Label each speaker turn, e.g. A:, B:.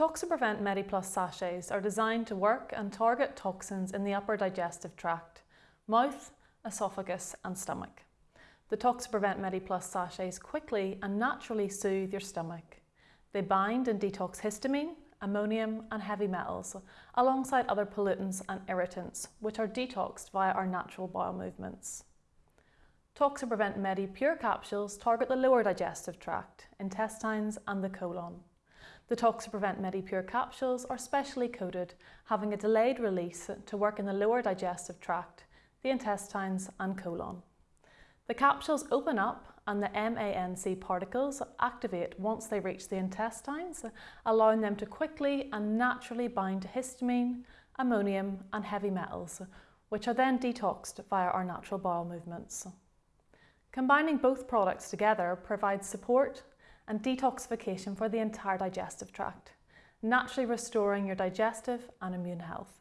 A: Toxaprevent MediPlus sachets are designed to work and target toxins in the upper digestive tract, mouth, esophagus and stomach. The Toxaprevent MediPlus sachets quickly and naturally soothe your stomach. They bind and detox histamine, ammonium and heavy metals, alongside other pollutants and irritants, which are detoxed via our natural bowel movements. Toxaprevent Medi Pure capsules target the lower digestive tract, intestines and the colon. The Toxaprevent MediPure capsules are specially coated, having a delayed release to work in the lower digestive tract, the intestines and colon. The capsules open up and the MANC particles activate once they reach the intestines, allowing them to quickly and naturally bind to histamine, ammonium and heavy metals, which are then detoxed via our natural bowel movements. Combining both products together provides support and detoxification for the entire digestive tract, naturally restoring your digestive and immune health.